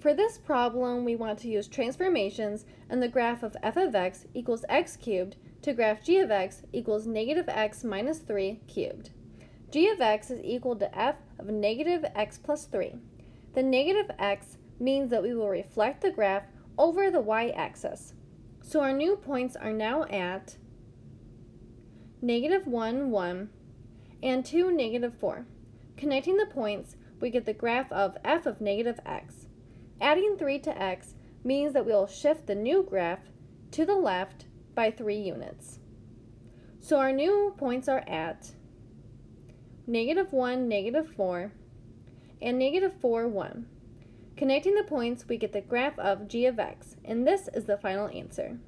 For this problem, we want to use transformations and the graph of f of x equals x cubed to graph g of x equals negative x minus 3 cubed. g of x is equal to f of negative x plus 3. The negative x means that we will reflect the graph over the y-axis. So our new points are now at negative 1, 1, and 2, negative 4. Connecting the points, we get the graph of f of negative x. Adding 3 to x means that we will shift the new graph to the left by 3 units. So our new points are at negative 1, negative 4, and negative 4, 1. Connecting the points, we get the graph of g of x, and this is the final answer.